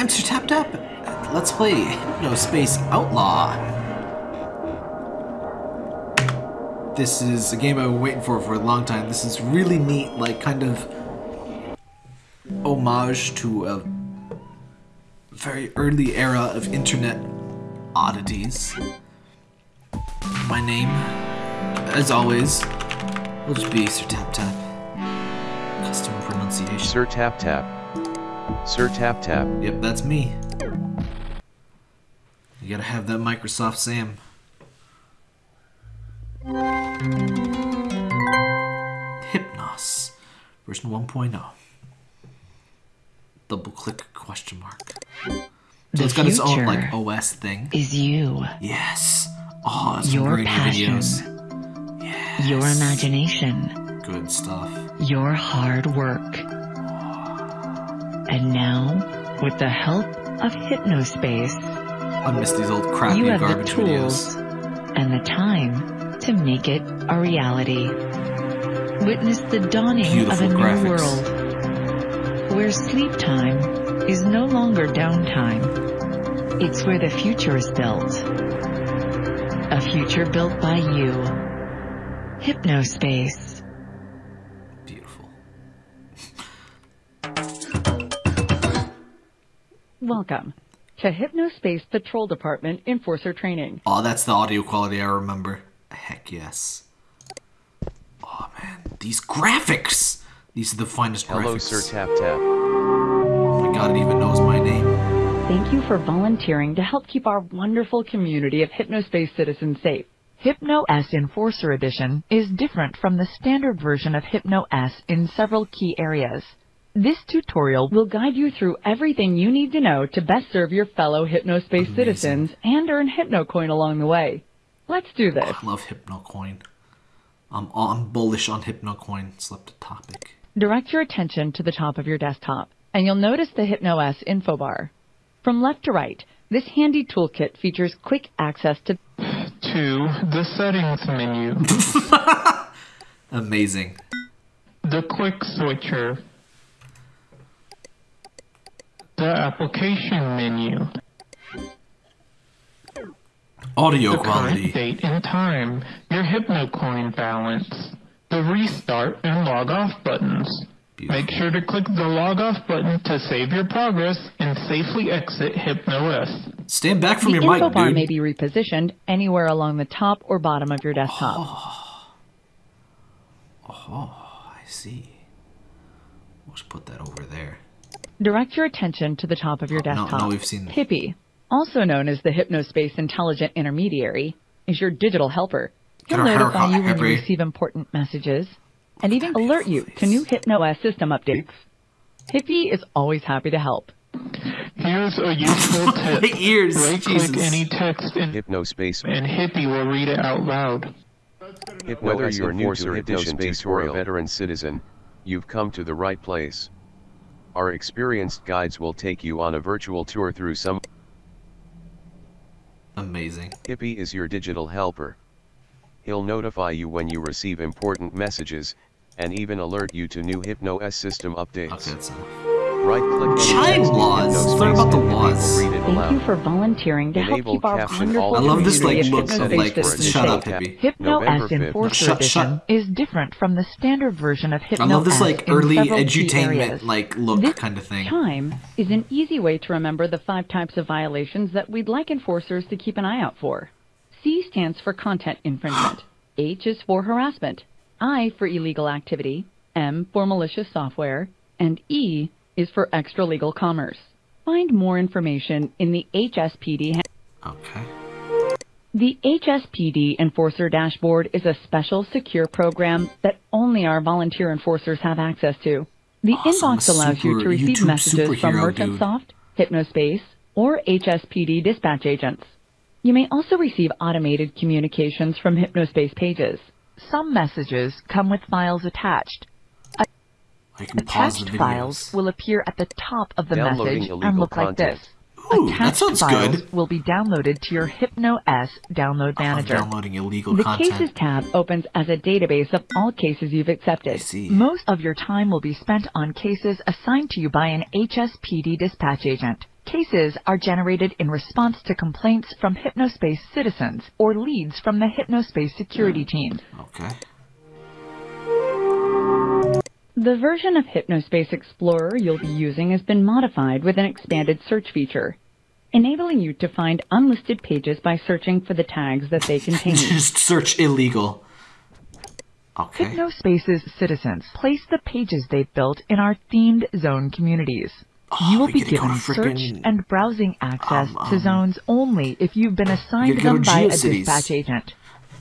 I'm Sir Tap Tap. Let's play Hypnospace Outlaw. This is a game I've been waiting for for a long time. This is really neat, like kind of homage to a very early era of internet oddities. My name, as always, will just be Sir Tap Tap. Custom pronunciation. Sir Tap Tap. Sir Tap Tap. Yep, that's me. You gotta have that Microsoft Sam. Hypnos, version 1.0. Double click question mark. So The it's got its own like OS thing. is you, Yes. Oh, it's Your great passion. videos. Yes. your imagination, Good stuff. your hard work. And now, with the help of Hypnospace, I miss these old crappy you have the garbage tools videos. and the time to make it a reality. Witness the dawning of Beautiful a new world where sleep time is no longer downtime. It's where the future is built. A future built by you. Hypnospace. Welcome to Hypnospace Patrol Department Enforcer Training. Oh, that's the audio quality I remember. Heck yes. Oh man, these graphics! These are the finest Hello, graphics. Sir Tap Tap. Oh my god, it even knows my name. Thank you for volunteering to help keep our wonderful community of Hypnospace citizens safe. HypnoS Enforcer Edition is different from the standard version of HypnoS in several key areas. This tutorial will guide you through everything you need to know to best serve your fellow Hypnospace Amazing. citizens and earn HypnoCoin along the way. Let's do this. I love HypnoCoin. I'm, I'm bullish on HypnoCoin. Slept the topic. Direct your attention to the top of your desktop, and you'll notice the HypnoS info bar. From left to right, this handy toolkit features quick access to to the settings menu, Amazing. the quick switcher, the application menu, Audio the quality. current date and time, your HypnoCoin balance, the restart and log off buttons. Beautiful. Make sure to click the log off button to save your progress and safely exit HypnoS. Stand back from the your info mic, bar dude. may be repositioned anywhere along the top or bottom of your desktop. Oh, oh I see. Let's put that over there. Direct your attention to the top of your Oh, no, desktop. no, we've seen- Hippie, also known as the Hypnospace Intelligent Intermediary, is your digital helper. Get He'll notify you when you receive important messages and even alert you to new face. HypnoS system updates. Hippie is always happy to help. Here's a useful tip. My ears, Right Jesus. click any text and, Hypnospace. and Hippie will read it out loud. Whether you're new to Hypnospace or a veteran citizen, you've come to the right place. Our experienced guides will take you on a virtual tour through some. Amazing. Hippie is your digital helper. He'll notify you when you receive important messages, and even alert you to new HypnoS system updates. Okay, that's enough. Right click any Child laws. Hypnospace Learn about the and Hippie will laws. Thank you for volunteering to help keep our caption wonderful all I love this, like, community of look of, Hypnospace like, shut up, hippie. Hypno November S 5th. Enforcer Shut- Edition shut- is different from the standard version of Hypno I love this, like, early edutainment, like, look This kind of thing. Chime is an easy way to remember the five types of violations that we'd like enforcers to keep an eye out for. C stands for content infringement. H is for harassment. I for illegal activity. M for malicious software. And E is for extra legal commerce. Find more information in the HSPD. Okay. The HSPD Enforcer Dashboard is a special secure program that only our volunteer enforcers have access to. The Awesome, inbox allows you to receive YouTube messages from. MerchantSoft, Hypnospace, or HSPD dispatch agents. You may also receive automated communications from Hypnospace pages. Some messages come with files attached. I can pause the Attached files will appear at the top of the Downloading message and look content. like this. Ooh, that Attached sounds files good. will be downloaded to your HypnoS download I'm manager. downloading illegal The content. Cases tab opens as a database of all cases you've I accepted. see. Most of your time will be spent on cases assigned to you by an HSPD dispatch agent. Cases are generated in response to complaints from Hypnospace citizens or leads from the Hypnospace security hmm. team. Okay. The version of Hypnospace Explorer you'll be using has been modified with an expanded search feature, enabling you to find unlisted pages by searching for the tags that they contain. Just search illegal. Okay. Hypnospace's citizens place the pages they've built in our themed zone communities. Oh, you will be given search and browsing access um, to um, zones only if you've been assigned them by a dispatch agent.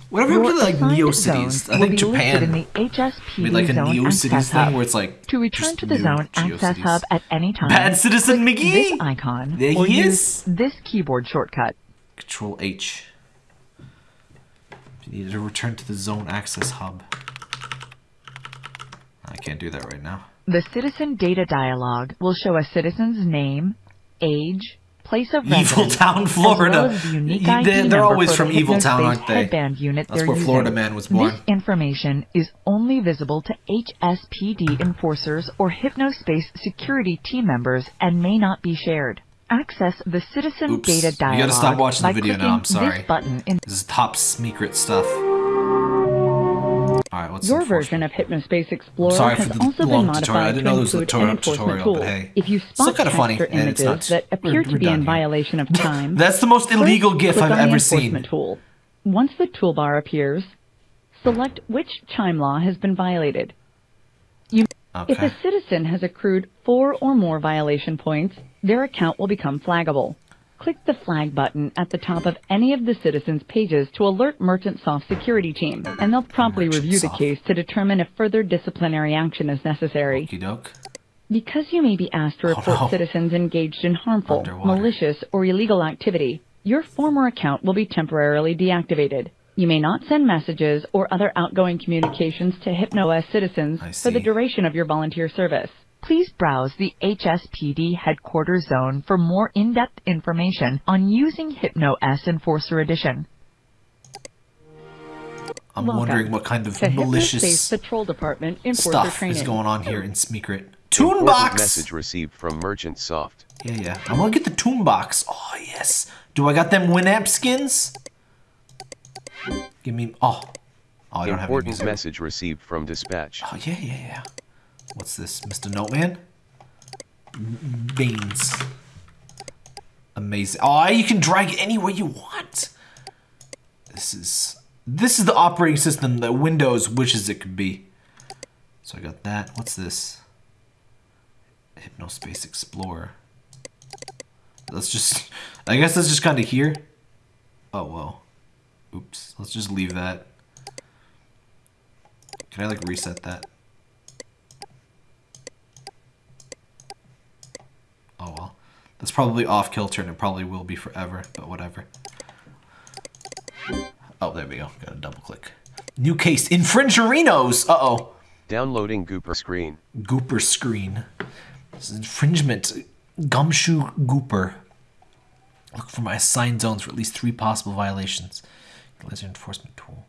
Whatever happened to like NeoCities? zones I think listed in Japan the HSPD made like a NeoCities Access thing Hub. where it's like To return to the Zone Access Hub at any time, Bad Citizen click this icon There he is. this keyboard shortcut. Control H. You need to return to the zone access hub. I can't do that right now. The citizen data dialog will show a citizen's name, age, place of Evil Town, as Florida. well as the unique Y- ID they're- they're always from Evil Town, aren't they? Headband unit That's where using. Florida Man was born. This information is only visible to HSPD enforcers or Hypnospace security team members and may not be shared. Access the citizen Oops. data You gotta stop watching the video now, I'm sorry. this button in This is top secret stuff. Your version of Hypnospace Explorer Sorry has for the also long been modified didn't to know there a include tutorial- an enforcement tool. but hey. If you spot kinda funny, and it's images not- that appear to be in here. violation of time, That's the most illegal GIF I've ever seen. Tool. Once the toolbar appears, select which chime law has been violated. If Okay. a citizen has accrued four or more violation points, their account will become flaggable. Click the flag button at the top of any of the citizens' pages to alert Merchant Soft security team, and they'll promptly Merchant review the case to determine if further disciplinary action is necessary. Because you may be asked to Oh, report no. citizens engaged in harmful, Underwater. malicious, or illegal activity, your former account will be temporarily deactivated. You may not send messages or other outgoing communications to HypnoS citizens for the duration of your volunteer service. Please browse the HSPD headquarters zone for more in-depth information on using HypnoS Enforcer Edition. I'm Welcome wondering what kind of to Hypnospace malicious Patrol Department Enforcer stuff Training. is going on here in Secret. Important Toonbox! message received from Merchant Soft. Yeah, yeah. I want to get the Toonbox. Oh, yes. Do I got them Winamp skins? Give me... Oh. Oh, I don't have any Important message received from Dispatch. Oh, yeah, yeah, yeah. What's this? Mr. Noteman? Beans. Amazing. Oh, you can drag it anywhere you want. This is... This is the operating system that Windows wishes it could be. So I got that. What's this? Hypnospace Explorer. Let's just... I guess that's just kind of here. Oh, well. Oops. Let's just leave that. Can I, like, reset that? Oh, well. That's probably off kilter and it probably will be forever, but whatever. Oh, there we go. Gotta double click. New case. Infringerinos! Uh-oh. Downloading Gooper screen. Gooper screen. This is infringement. Gumshoe Gooper. Look for my assigned zones for at least three possible violations. Laser enforcement tool.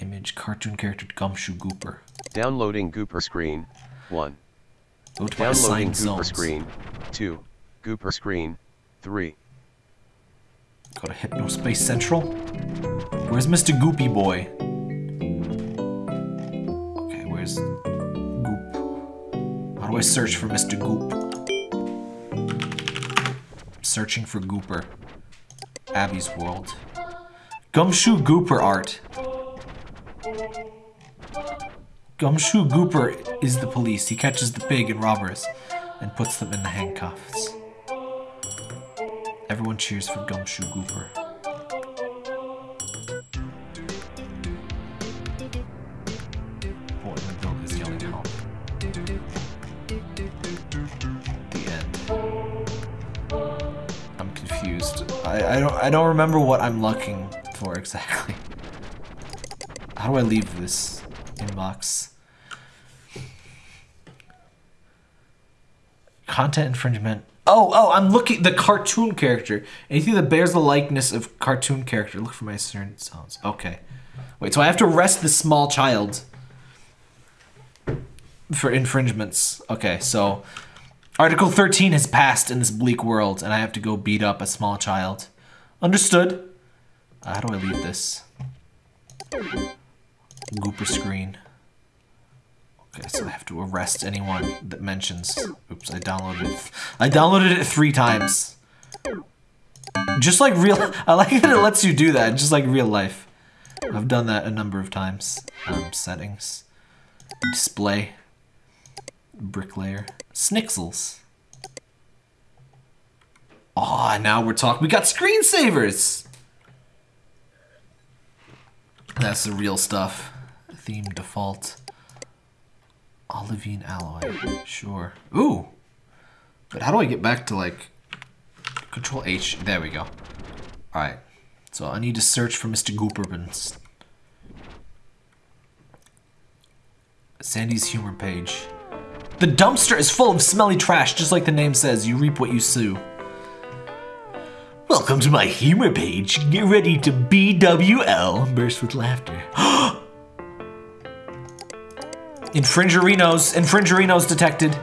Image cartoon character Gumshoe Gooper. Downloading Gooper screen. 1. Go to my Downloading assigned Gooper zones. screen. 2. Gooper screen. 3. Go to Hypnospace Central. Where's Mr. Goopy Boy? Okay, where's Goop? How do I search for Mr. Goop? Searching for Gooper. Abby's World. Gumshoe Gooper art. Gumshoe Gooper is the police. He catches the pig and robbers and puts them in the handcuffs. Everyone cheers for Gumshoe Gooper. The end. I'm confused. I, I don't I don't remember what I'm looking for exactly. How do I leave this inbox? Content infringement. Oh, oh, I'm looking the cartoon character. Anything that bears the likeness of cartoon character. Look for my certain sounds. Okay. Wait, so I have to arrest this small child for infringements. Okay, so Article 13 has passed in this bleak world, and I have to go beat up a small child. Understood. Uh, how do I leave this? Gooper screen. Okay, so I have to arrest anyone that mentions. Oops, I downloaded it. I downloaded it three times. Just like real. I like that it lets you do that, just like real life. I've done that a number of times. Um, settings. Display. Bricklayer. Snixels. Aw, oh, now we're talking. We got screensavers! That's the real stuff. Theme default. Olivine alloy. Sure. Ooh! But how do I get back to, like... Control H. There we go. Alright. So I need to search for Mr. Gooperbins. Sandy's humor page. The dumpster is full of smelly trash, just like the name says. You reap what you sow. Welcome to my humor page. Get ready to BWL. Burst with laughter. Oh, Infringerinos. Infringerinos detected.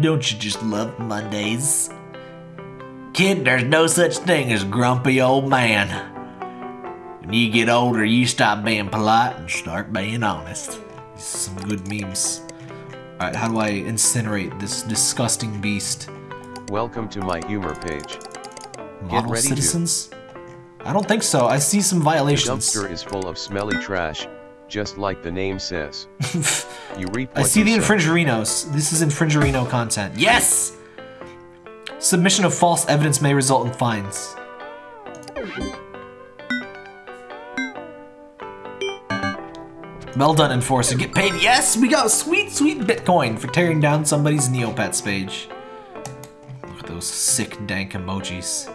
Don't you just love Mondays? Kid, there's no such thing as grumpy old man. When you get older, you stop being polite and start being honest. Some good memes. Alright, how do I incinerate this disgusting beast? Welcome to my humor page. Model citizens? To. I don't think so. I see some violations. The dumpster is full of smelly trash, just like the name says. you reap I see the infringerinos. This is infringerino content. Yes! Submission of false evidence may result in fines. Well done, Enforcer. Get paid. Yes, we got sweet, sweet Bitcoin for tearing down somebody's Neopets page. Look at those sick, dank emojis.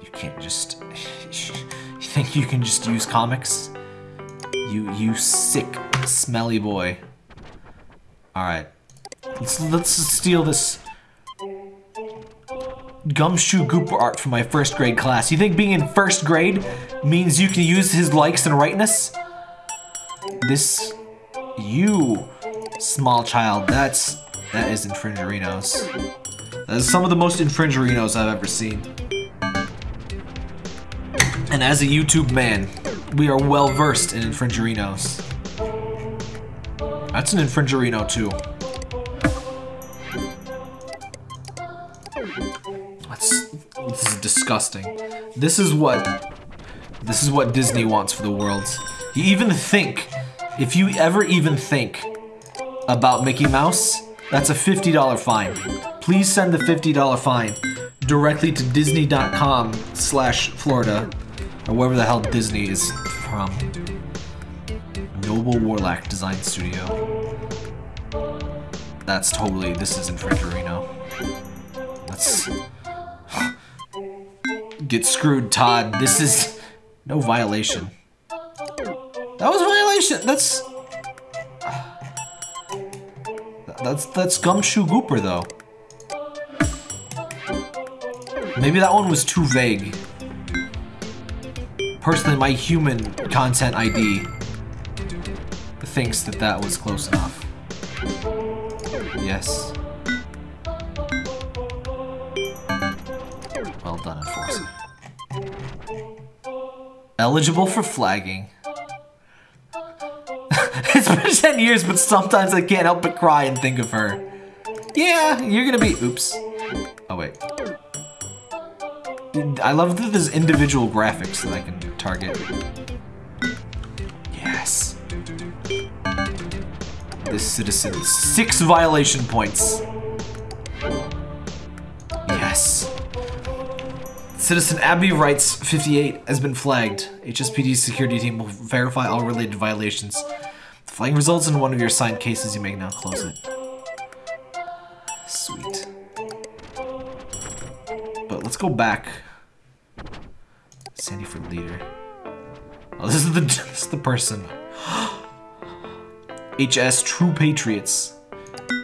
You can't just... You think you can just use comics? You, you sick, smelly boy. Alright. Let's, let's steal this gumshoe gooper art from my first grade class. You think being in first grade means you can use his likes and rightness? This, you, small child, that's, that is infringerinos. That is some of the most infringerinos I've ever seen. And as a YouTube man, we are well versed in infringerinos. That's an infringerino too. This is disgusting. This is what this is what Disney wants for the world. You even think, if you ever even think about Mickey Mouse, that's a $50 fine. Please send the $50 fine directly to disney.com slash Florida, or wherever the hell Disney is from. Noble Warlock Design Studio. That's totally, this is Infringerino. That's Get screwed, Todd. This is no violation. That was violation. That's that's that's gumshoe gooper though. Maybe that one was too vague. Personally, my human content ID thinks that that was close enough. Yes. Well done, Enforcer. Eligible for flagging. it's been 10 years, but sometimes I can't help but cry and think of her. Yeah, you're gonna be- oops. Oh, wait. I love that there's individual graphics that I can target. Yes. This citizen, six violation points. Yes. Citizen Abby Wrights 58 has been flagged. HSPD's security team will verify all related violations. The flagging results in one of your assigned cases. You may now close it. Sweet. But let's go back. Sandy for leader. Oh, this is the this is the person. HS True Patriots.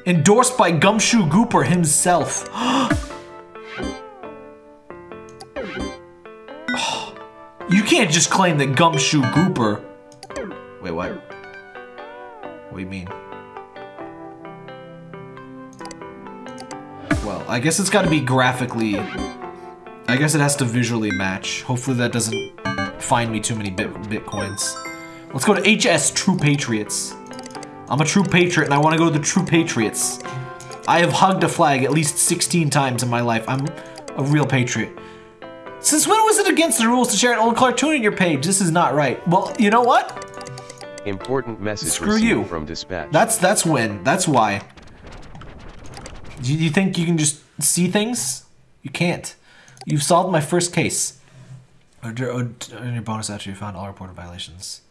Endorsed by Gumshoe Gooper himself. you can't just claim that Gumshoe Gooper. Wait, what? What do you mean? Well, I guess it's gotta be graphically I guess it has to visually match. Hopefully that doesn't find me too many bit bitcoins. Let's go to HS True Patriots. I'm a true patriot and I want to go to the True Patriots. I have hugged a flag at least 16 times in my life. I'm a real patriot. Since when was it against the rules to share an old cartoon in your page? This is not right. Well, you know what? Important message Screw you. from dispatch. That's that's when. That's why. Do you think you can just see things? You can't. You've solved my first case. Under, under your bonus after you found all reported violations.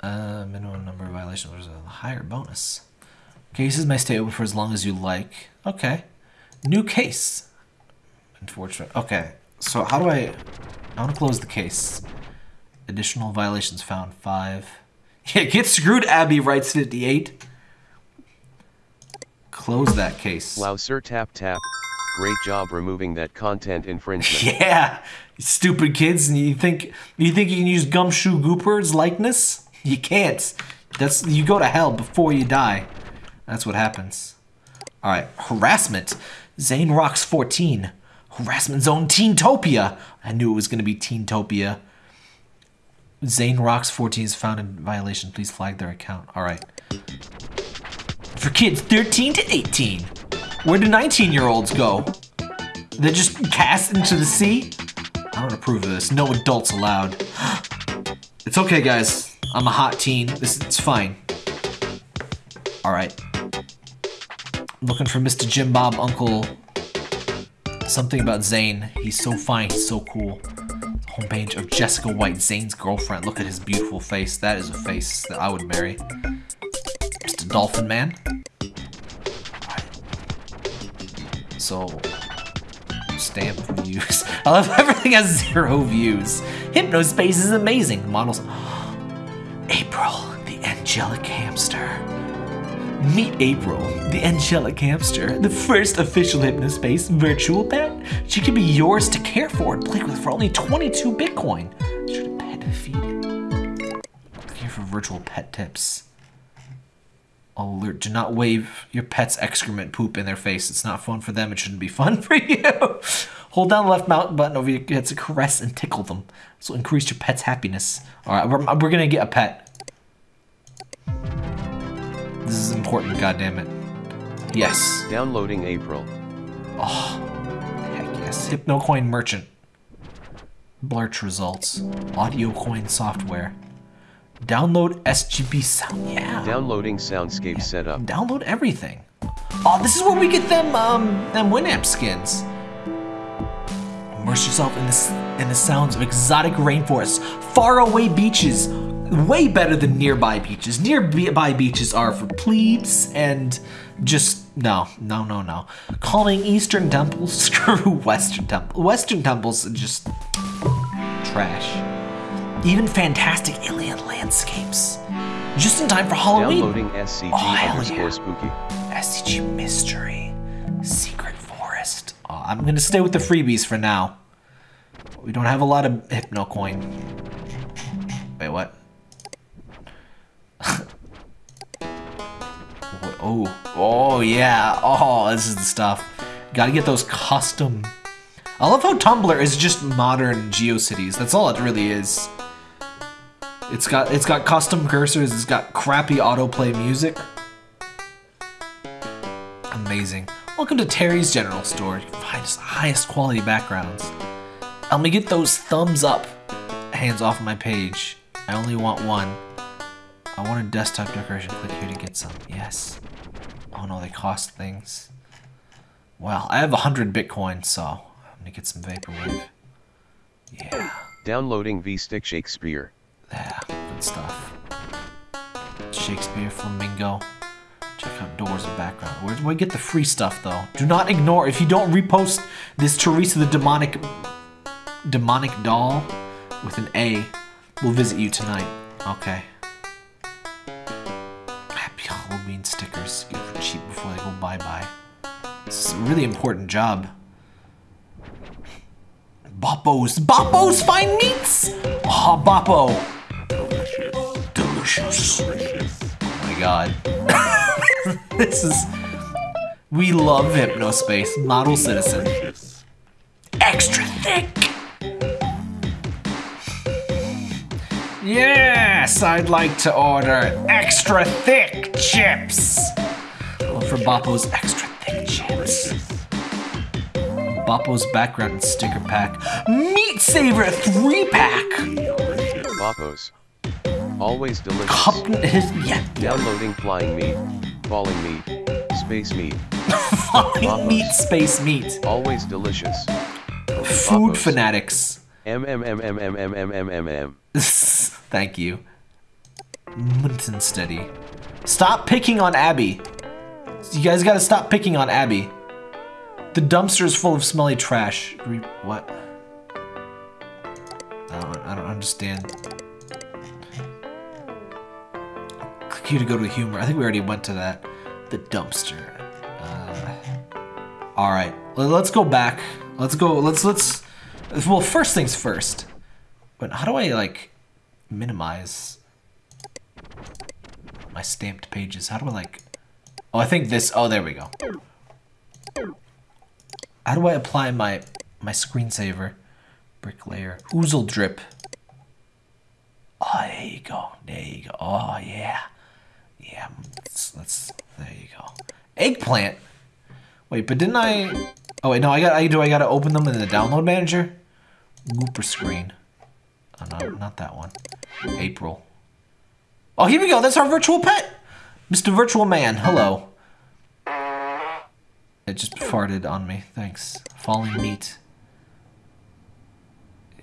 Uh, minimum number of violations was a higher bonus. Cases may stay open for as long as you like. Okay. New case. Unfortunate. Okay. So how do I... I want to close the case. Additional violations found. Five. Yeah, get screwed, Abby writes 58. Close that case. Wow, sir, tap tap. Great job removing that content infringement. Yeah, stupid kids, and you think you think you can use Gumshoe Gooper's likeness? You can't. That's you go to hell before you die. That's what happens. All right, harassment. Zane rocks 14. Harassment zone Teentopia. I knew it was gonna be Teentopia. Zane rocks 14 is found in violation. Please flag their account. All right. For kids 13 to 18. Where do 19 year olds go? They're just cast into the sea? I don't approve of this. No adults allowed. It's okay, guys. I'm a hot teen. This it's fine. All right. Looking for Mr. Jim Bob Uncle. Something about Zane. He's so fine. He's so cool. Homepage of Jessica White, Zane's girlfriend. Look at his beautiful face. That is a face that I would marry. Mr. Dolphin Man. So, stamp views. I love everything has zero views. Hypnospace is amazing. Models. April, the angelic hamster. Meet April, the angelic hamster, the first official Hypnospace virtual pet. She can be yours to care for and play with for only 22 Bitcoin. Should a pet feed it? Here for virtual pet tips. Alert, do not wave your pet's excrement poop in their face. It's not fun for them. It shouldn't be fun for you. Hold down the left mouse button over your head to caress and tickle them. This will increase your pet's happiness. All right, we're, we're gonna get a pet. This is important, goddammit. Yes. Downloading April. Oh, heck yes. HypnoCoin Merchant. Blurch results. Audio coin software. Download SGB sound. Yeah. Downloading Soundscape setup. Download everything. Oh, this is where we get them um them Winamp skins. Immerse yourself in this in the sounds of exotic rainforests, faraway beaches, way better than nearby beaches. Nearby beaches are for plebes and just no, no, no, no. Calling Eastern temples, screw Western temple. Western temples are just trash. Even fantastic alien landscapes. Just in time for Halloween. Downloading SCG Oh, underscore yeah. spooky. SCG Mystery. Secret Forest. Oh, I'm gonna stay with the freebies for now. We don't have a lot of HypnoCoin. Wait, what? What- oh, oh yeah. Oh, this is the stuff. Gotta get those custom. I love how Tumblr is just modern GeoCities. That's all it really is. It's got it's got custom cursors. It's got crappy autoplay music. Amazing. Welcome to Terry's General Store. You can find the highest quality backgrounds. Let me get those thumbs up. Hands off my page. I only want one. I want a desktop decoration. Click here to get some. Yes. Oh no, they cost things. Well, I have a hundred Bitcoin, so I'm gonna get some Vaporwave. Yeah. Downloading V-Stick Shakespeare. Yeah, good stuff. Shakespeare, Flamingo. Check out doors and background. Where do I get the free stuff though? Do not ignore if you don't repost this Teresa the demonic demonic doll with an A. We'll visit you tonight. Okay. Happy Halloween stickers. Get them cheap before they go bye bye. This is a really important job. Boppos. Boppos fine meats! Oh, Boppo. Oh my god. this is We love Hypnospace. Model citizen. Extra thick! Yes, I'd like to order extra thick chips. Well, for Boppo's extra thick chips. Boppo's background sticker pack. Meat Saver 3 pack! Always delicious. Yeah, Downloading flying meat, falling meat, space meat. Falling meat, space meat. Always delicious. Food fanatics. M M M M M M M M M M. Thank you. Munton steady. Stop picking on Abby. You guys gotta stop picking on Abby. The dumpster is full of smelly trash. Re- what? I don't, I don't understand. To go to humor. I think we already went to that. The dumpster. Uh, all right, let's go back. Let's go. Let's let's. Well, first things first. But how do I like minimize my stamped pages? How do I like? Oh, I think this. Oh, there we go. How do I apply my my screensaver? Bricklayer. Oozle drip. Oh, there you go. There you go. Oh yeah, yeah. Let's, let's there you go. Eggplant. Wait, but didn't I? Oh wait, no. I got. I do. I got to open them in the download manager. Gooper screen. Oh, no, not that one. April. Oh, here we go. That's our virtual pet. Mr. Virtual Man. Hello. It just farted on me. Thanks. Falling meat.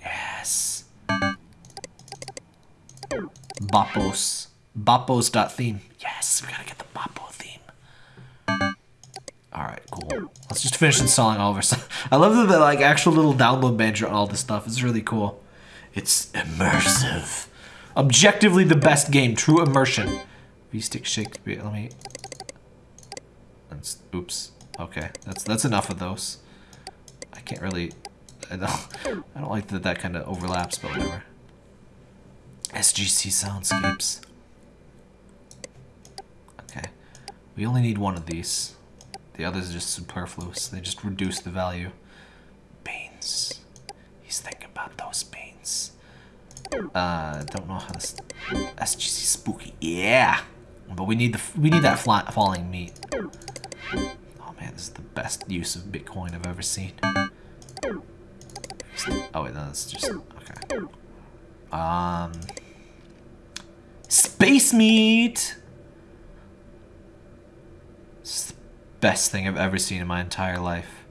Yes. Boppos. Boppos.theme. Yes, we gotta get the Boppo theme. Alright, cool. Let's just finish installing all of our stuff. I love the like actual little download manager on all this stuff. It's really cool. It's immersive. Objectively the best game. True immersion. V-stick shake. Let me. That's, oops. Okay, that's that's enough of those. I can't really. I don't. I don't like that that kind of overlaps, but whatever. SGC soundscapes. Okay, we only need one of these. The others are just superfluous. They just reduce the value. Beans. He's thinking about those beans. Uh, don't know how this SGC spooky. Yeah, but we need the we need that flat falling meat. Oh man, this is the best use of Bitcoin I've ever seen. Oh wait, no, that's just okay. Um, space meat. It's the best thing I've ever seen in my entire life.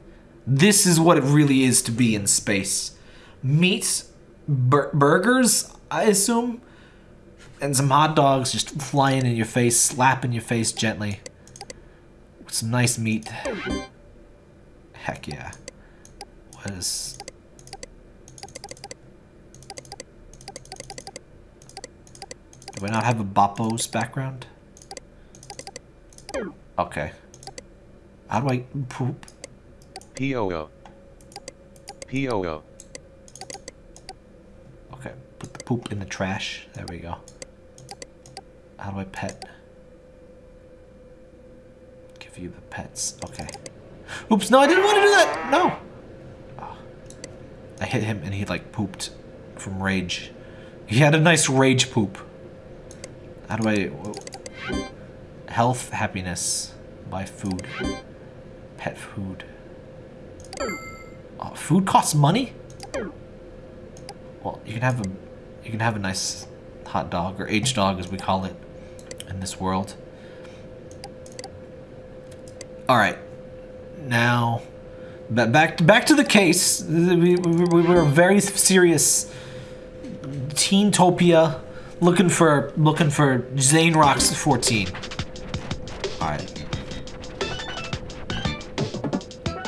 This is what it really is to be in space. Meat, bur- burgers, I assume, and some hot dogs just flying in your face, slapping your face gently. With some nice meat. Heck yeah. What is... Do I not have a Boppo's background? Okay. How do I poop? POO. POO. Okay, put the poop in the trash. There we go. How do I pet? Give you the pets. Okay. Oops, no, I didn't want to do that! No! Oh. I hit him and he like pooped from rage. He had a nice rage poop. How do I... whoa. Health, happiness, buy food. Pet food. Oh, food costs money? Well, you can have a you can have a nice hot dog or H dog as we call it in this world. All right. Now ba- back back to the case. We, we, we were a very serious Teen Topia looking for looking for Zane Rocks 14.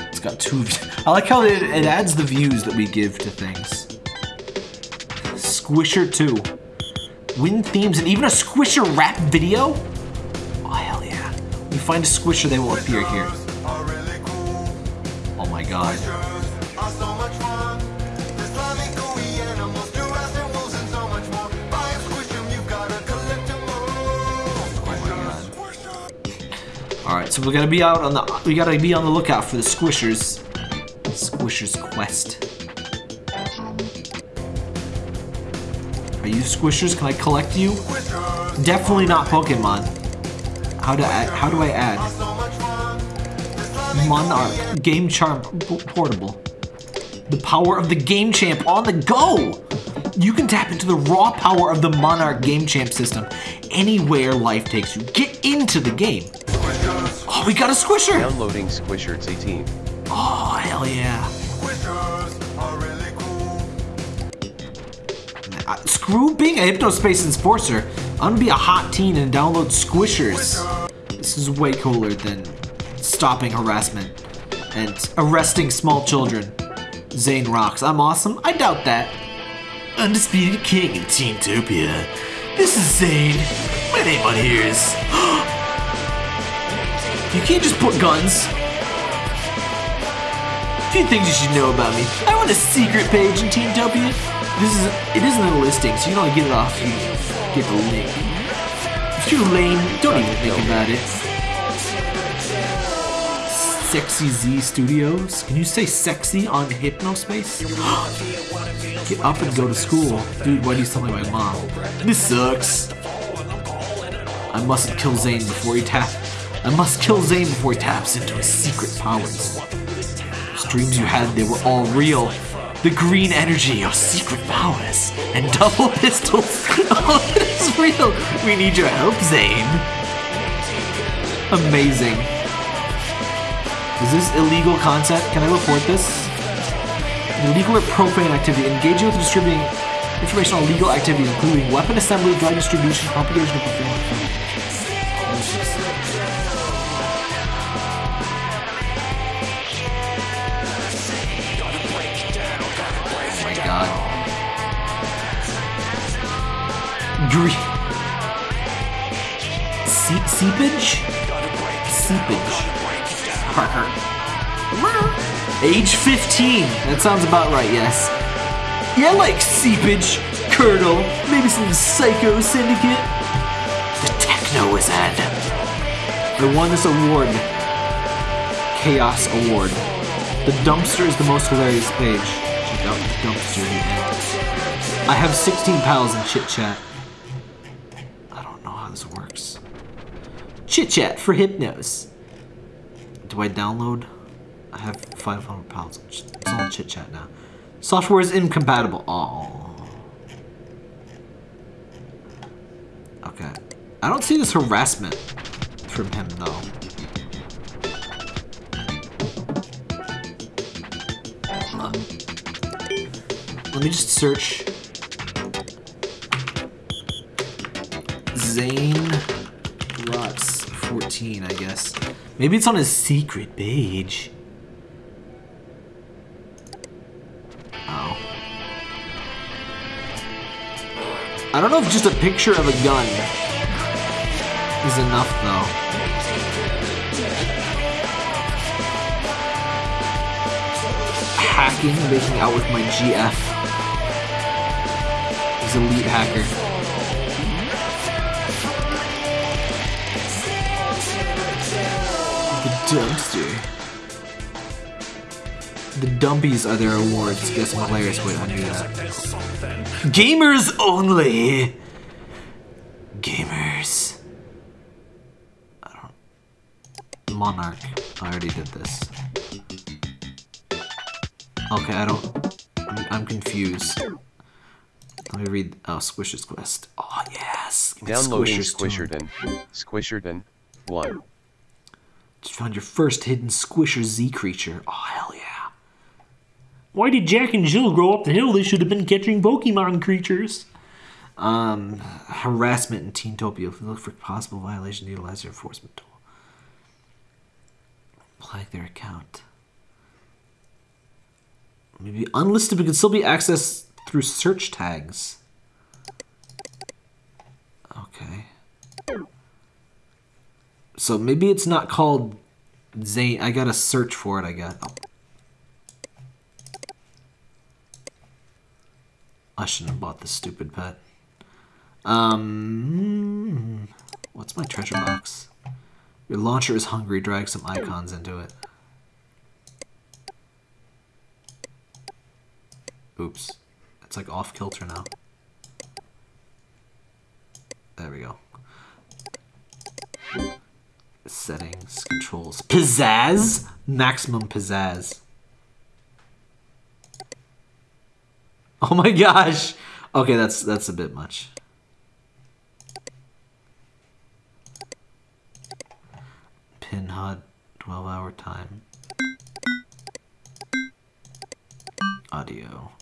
It's got two. I like how it, it adds the views that we give to things. Squisher 2. Win themes and even a Squisher rap video? Oh, hell yeah. We find a Squisher, they will appear here. Oh my god. Alright, so we gotta be out on the we gotta be on the lookout for the squishers. Squishers quest. Are you squishers? Can I collect you? Definitely not Pokemon. How do I, how do I add? Monarch uh, Game Charm Portable. The power of the Game Champ on the go! You can tap into the raw power of the Monarch Game Champ system anywhere life takes you. Get into the game. We got a squisher! Downloading Squishers 18. Oh, hell yeah. squishers are really Uh, screw being a Hypnospace Enforcer. I'm gonna be a hot teen and download Squishers. This is way cooler than stopping harassment and arresting small children. Zane rocks. I'm awesome? I doubt that. Undisputed King in Teentopia. This is Zane. My name on here is... you can't just put guns. A few things you should know about me. I want a secret page in Teentopia. This is it isn't a listing, so you don't get it off. You get the link. If you're lame, don't even think about it. Sexy Z Studios. Can you say sexy on Hypnospace? get up and go to school, dude. Why do you sound like my mom? This sucks. I mustn't kill Zane before he tap. I must kill Zane before he taps into his secret powers. Those dreams you had, they were all real. The green energy, your secret powers, and double pistols. oh, this is real. We need your help, Zane. Amazing. Is this illegal content? Can I report this? Illegal or profane activity. Engaging with distributing information on legal activities, including weapon assembly, drug distribution, propagation, and performance. Green. Se- seepage? Seepage. Parker. Age 15. That sounds about right, yes. Yeah, like seepage, curdle, maybe some psycho syndicate. The techno wizard. I won this award. Chaos Award. The dumpster is the most hilarious page. Check out the dumpster at. I have 16 pals in chit chat. I don't know how this works. Chit chat for Hypnos. Do I download? I have 500 pounds. It's all chit chat now. Software is incompatible. Oh. Okay. I don't see this harassment from him though. Uh, Let me just search Zane 14, I guess. Maybe it's on his secret page. Oh. I don't know if just a picture of a gun is enough though. Hacking, making out with my GF. He's elite hacker. Dumpster. The dumpies are their awards. Guess I'm hilarious. Wait, I knew that. Gamers only. Gamers. I don't. Monarch. I already did this. Okay, I don't. I'm, I'm confused. Let me read. Oh, Squish's Quest. Oh yes. Downloading Squishers too. Squisherton. Squisherton. 1. Just found your first hidden Squisher Z creature. Oh hell yeah. Why did Jack and Jill grow up the hill? They should have been catching Pokemon creatures. Um, harassment in Teentopia. If you look for possible violation, utilize your enforcement tool. Flag their account. Maybe unlisted, but can still be accessed through search tags. Okay. So maybe it's not called Zane. I gotta search for it, I guess. I shouldn't have bought this stupid pet. Um, what's my treasure box? Your launcher is hungry. Drag some icons into it. Oops. It's like off kilter now. There we go. Settings, controls. Pizzazz? Maximum pizzazz. Oh my gosh! Okay, that's that's a bit much. Pin HUD, 12 hour time. Audio.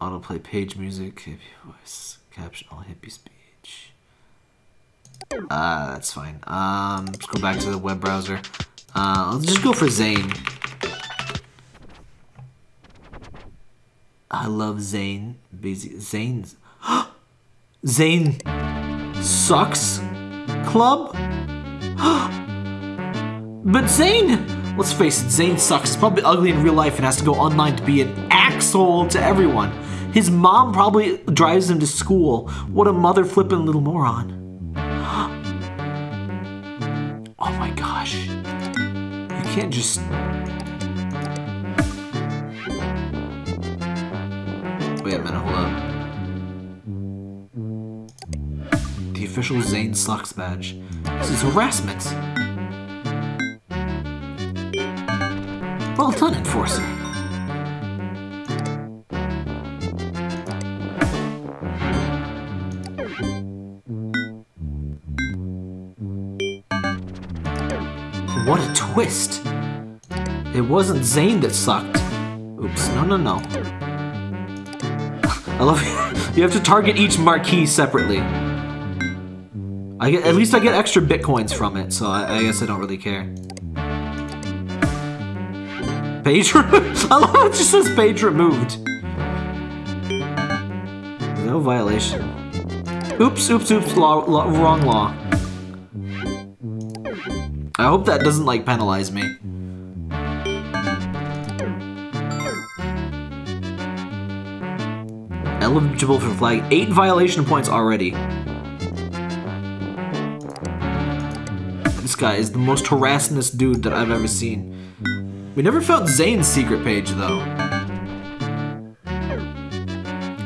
Autoplay page music, voice, caption all hippie speech. Uh, that's fine. Um, let's go back to the web browser. Uh, let's just go for Zane. I love Zane. Zane's. Zane sucks club? but Zane! Let's face it, Zane sucks. He's probably ugly in real life and has to go online to be an asshole to everyone. His mom probably drives him to school. What a mother flippin' little moron. Can't just Wait a minute, hold up. The official Zane Sucks badge. This is harassment. Well done, Enforcer. What a twist! It wasn't Zane that sucked. Oops, no, no, no. I love it. You have to target each marquee separately. I get, at least I get extra bitcoins from it, so I, I guess I don't really care. Page I love it just says page removed. No violation. Oops, oops, oops, law, law, wrong law. I hope that doesn't, like, penalize me. Eligible for flag. Eight violation points already. This guy is the most harassingest dude that I've ever seen. We never found Zane's secret page, though.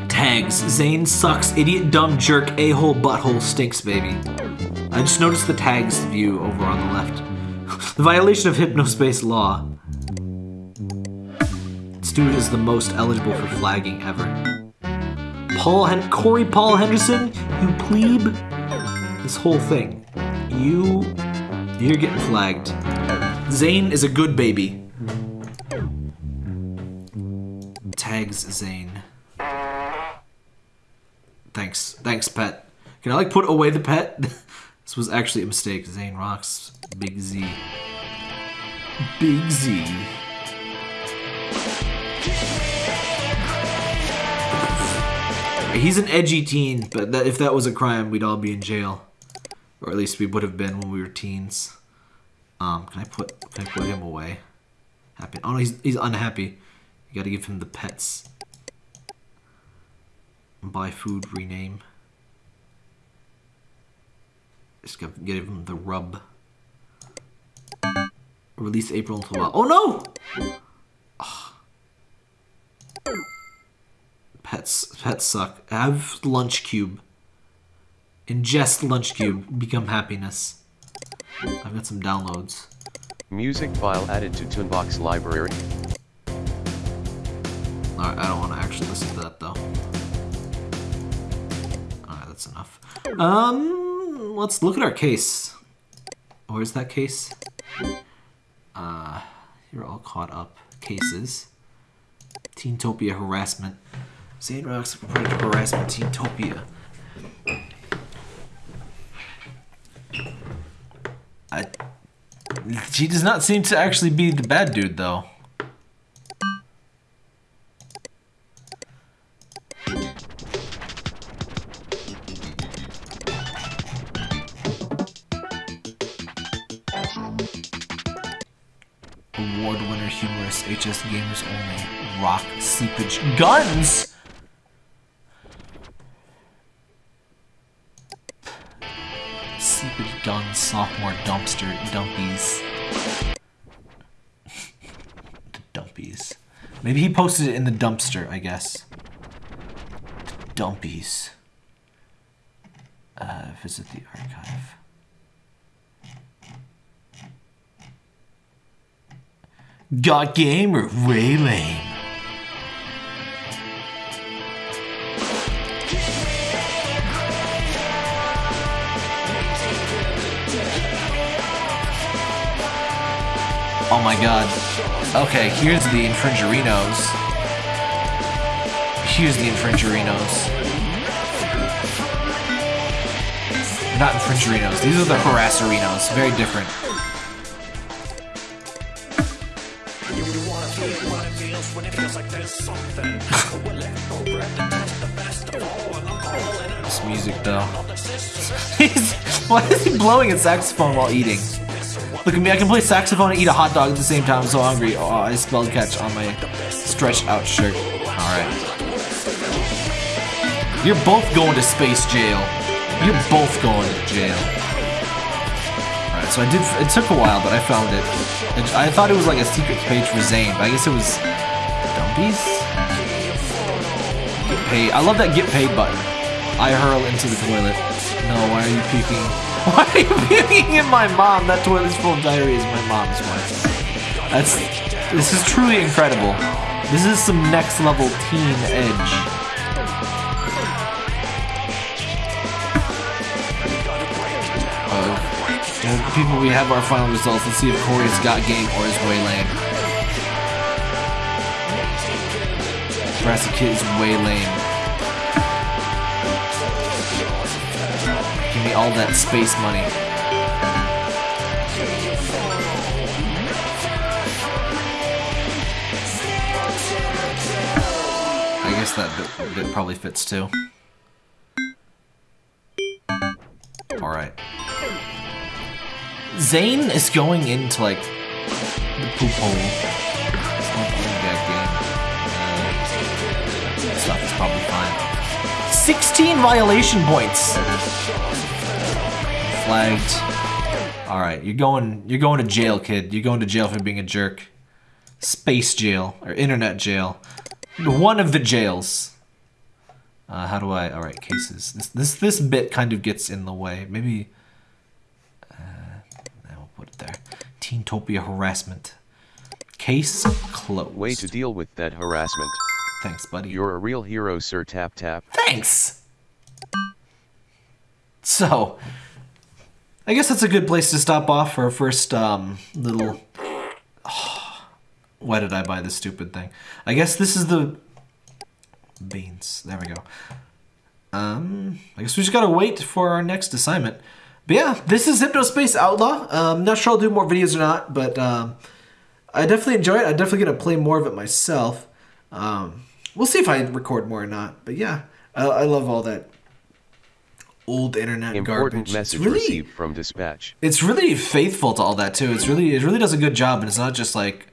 Tags. Zane sucks. Idiot, dumb, jerk, a-hole, butthole, stinks, baby. I just noticed the tags view over on the left. the violation of Hypnospace law. This dude is the most eligible for flagging ever. Paul Hen Corey Paul Henderson, you plebe. This whole thing. You you're getting flagged. Zane is a good baby. Tags Zane. Thanks. Thanks, pet. Can I like put away the pet? this was actually a mistake. Zane rocks. Big Z. Big Z. He's an edgy teen, but that, if that was a crime, we'd all be in jail. Or at least we would have been when we were teens. Um, can I put can I put him away? Happy. Oh no, he's he's unhappy. You gotta give him the pets. Buy food, rename. Just gotta give him the rub. Release April until Oh no! Pets pets suck. Have lunch cube. Ingest lunch cube. Become happiness. I've got some downloads. Music file added to Toonbox library. Alright, I don't want to actually listen to that though. Alright, that's enough. Um, let's look at our case. Where's that case? Uh, you're all caught up. Cases. Teentopia harassment. Zane Rocks reported harassment Teentopia. I, she does not seem to actually be the bad dude, though. Award winner humorous HS Gamers only rock seepage guns. Sophomore dumpster dumpies. the dumpies. Maybe he posted it in the dumpster, I guess. The dumpies. Uh, visit the archive. Got gamer, way lame? Oh my god. Okay, here's the infringerinos. Here's the infringerinos. Not infringerinos. These are the harasserinos. Very different. this music though. Why is he blowing a saxophone while eating? Look at me, I can play saxophone and eat a hot dog at the same time. I'm so hungry. Oh, I spelled catch on my stretched out shirt. Alright. You're both going to space jail. You're both going to jail. Alright, so I did, it took a while, but I found it. I thought it was like a secret page for Zane, but I guess it was Dumpies? Get paid. I love that get paid button. I hurl into the toilet. No, why are you peeking? Why are you peeking in my mom? That toilet's full of diarrhea is my mom's wife. That's, this is truly incredible. This is some next level teen edge. Uh, people, we have our final results. Let's see if Corey's got game or is way lame. Brassy Kid is way lame. All that space money. I guess that bit, bit probably fits too. Alright. Zane is going into like the poop hole. Uh, stuff is probably fine. 16 violation points. Flagged. Alright, you're going you're going to jail, kid. You're going to jail for being a jerk. Space jail or internet jail. One of the jails. Uh, how do I? All right, cases. This this this bit kind of gets in the way. Maybe. Uh, I'll put it there. Teentopia harassment. Case closed. Way to deal with that harassment. Thanks, buddy. You're a real hero, Sir Tap Tap. Thanks. So, I guess that's a good place to stop off for our first um, little. why did I buy this stupid thing? I guess this is the beans. There we go. Um, I guess we just gotta wait for our next assignment. But yeah, this is Hypnospace Outlaw. Um, not sure I'll do more videos or not, but um, I definitely enjoy it. I'm definitely gonna play more of it myself. Um, we'll see if I record more or not. But yeah, I, I love all that old internet Important garbage. message it's really, received from dispatch. it's really faithful to all that too. It's really, it really does a good job, and it's not just like,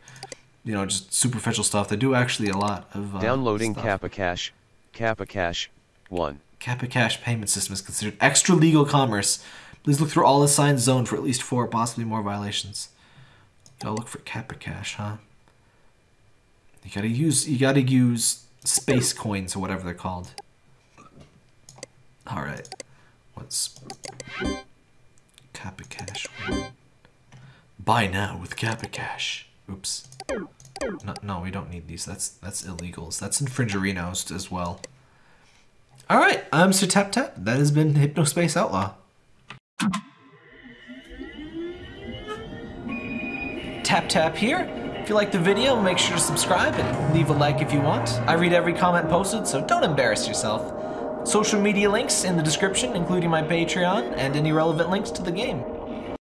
you know, just superficial stuff. They do actually a lot of uh, Downloading stuff. Kappa Cash. Kappa Cash. 1. Kappa Cash payment system is considered extra legal commerce. Please look through all assigned signs zoned for at least four, possibly more violations. Gotta look for Kappa Cash, huh? You gotta use you gotta use space coins or whatever they're called. Alright. What's Kappa Cash? Buy now with Kappa Cash. Oops. No, no, we don't need these. That's that's illegals. That's infringerinos as well. All right, I'm um, Sir Tap Tap. That has been Hypnospace Outlaw. Tap Tap here. If you like the video, make sure to subscribe and leave a like if you want. I read every comment posted, so don't embarrass yourself. Social media links in the description, including my Patreon and any relevant links to the game.